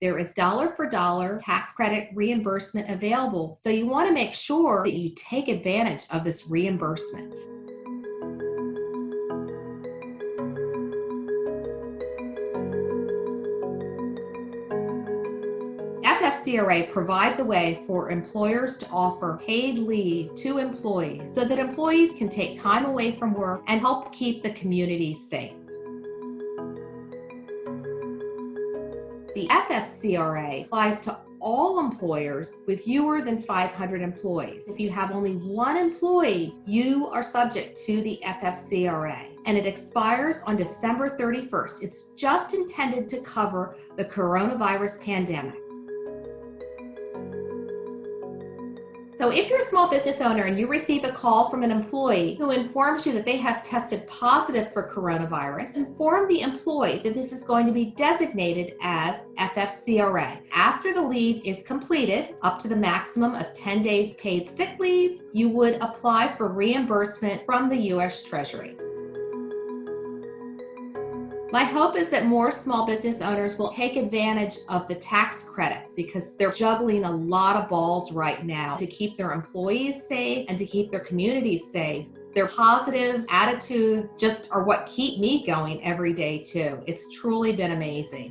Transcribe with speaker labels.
Speaker 1: there is dollar for dollar tax credit reimbursement available. So you want to make sure that you take advantage of this reimbursement. FFCRA provides a way for employers to offer paid leave to employees so that employees can take time away from work and help keep the community safe. The FFCRA applies to all employers with fewer than 500 employees. If you have only one employee, you are subject to the FFCRA and it expires on December 31st. It's just intended to cover the coronavirus pandemic. So if you're a small business owner and you receive a call from an employee who informs you that they have tested positive for coronavirus, inform the employee that this is going to be designated as FFCRA. After the leave is completed, up to the maximum of 10 days paid sick leave, you would apply for reimbursement from the U.S. Treasury. My hope is that more small business owners will take advantage of the tax credits because they're juggling a lot of balls right now to keep their employees safe and to keep their communities safe. Their positive attitude just are what keep me going every day too. It's truly been amazing.